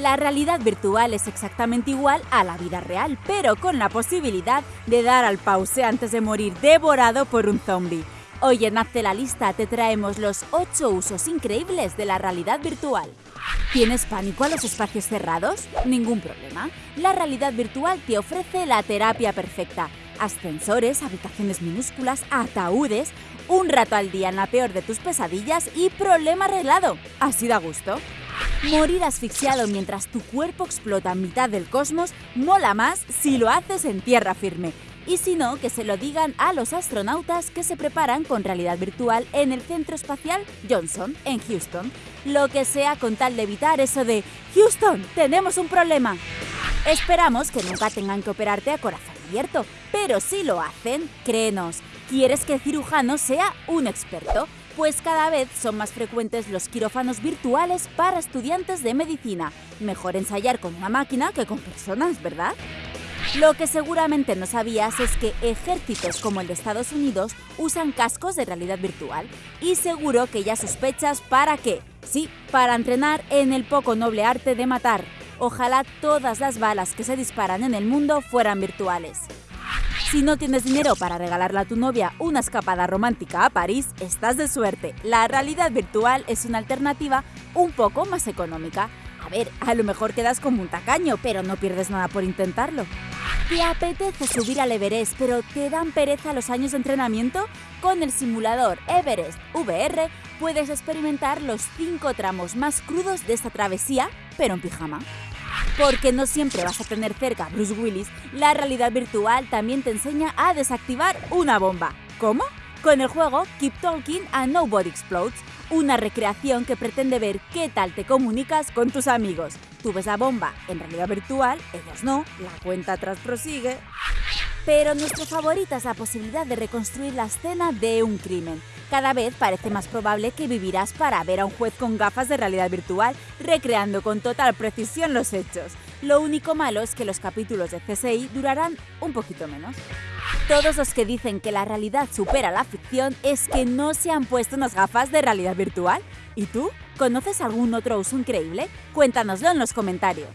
La realidad virtual es exactamente igual a la vida real, pero con la posibilidad de dar al pause antes de morir devorado por un zombie. Hoy en Hazte la Lista te traemos los 8 usos increíbles de la realidad virtual. ¿Tienes pánico a los espacios cerrados? Ningún problema. La realidad virtual te ofrece la terapia perfecta. Ascensores, habitaciones minúsculas, ataúdes, un rato al día en la peor de tus pesadillas y problema arreglado. ¿Así da gusto? Morir asfixiado mientras tu cuerpo explota en mitad del cosmos mola más si lo haces en tierra firme. Y si no, que se lo digan a los astronautas que se preparan con realidad virtual en el Centro Espacial Johnson, en Houston. Lo que sea con tal de evitar eso de Houston, tenemos un problema. Esperamos que nunca tengan que operarte a corazón abierto, pero si lo hacen, créenos, quieres que el cirujano sea un experto pues cada vez son más frecuentes los quirófanos virtuales para estudiantes de medicina. Mejor ensayar con una máquina que con personas, ¿verdad? Lo que seguramente no sabías es que ejércitos como el de Estados Unidos usan cascos de realidad virtual y seguro que ya sospechas para qué. Sí, para entrenar en el poco noble arte de matar. Ojalá todas las balas que se disparan en el mundo fueran virtuales. Si no tienes dinero para regalarle a tu novia una escapada romántica a París, estás de suerte. La realidad virtual es una alternativa un poco más económica. A ver, a lo mejor quedas como un tacaño, pero no pierdes nada por intentarlo. ¿Te apetece subir al Everest, pero te dan pereza los años de entrenamiento? Con el simulador Everest VR puedes experimentar los 5 tramos más crudos de esta travesía, pero en pijama. Porque no siempre vas a tener cerca a Bruce Willis, la realidad virtual también te enseña a desactivar una bomba. ¿Cómo? Con el juego Keep Talking and Nobody Explodes, una recreación que pretende ver qué tal te comunicas con tus amigos. Tú ves la bomba en realidad virtual, ellos no, la cuenta atrás prosigue. Pero nuestra favorita es la posibilidad de reconstruir la escena de un crimen. Cada vez parece más probable que vivirás para ver a un juez con gafas de realidad virtual recreando con total precisión los hechos. Lo único malo es que los capítulos de CSI durarán un poquito menos. Todos los que dicen que la realidad supera la ficción es que no se han puesto unas gafas de realidad virtual. ¿Y tú? ¿Conoces algún otro uso increíble? Cuéntanoslo en los comentarios.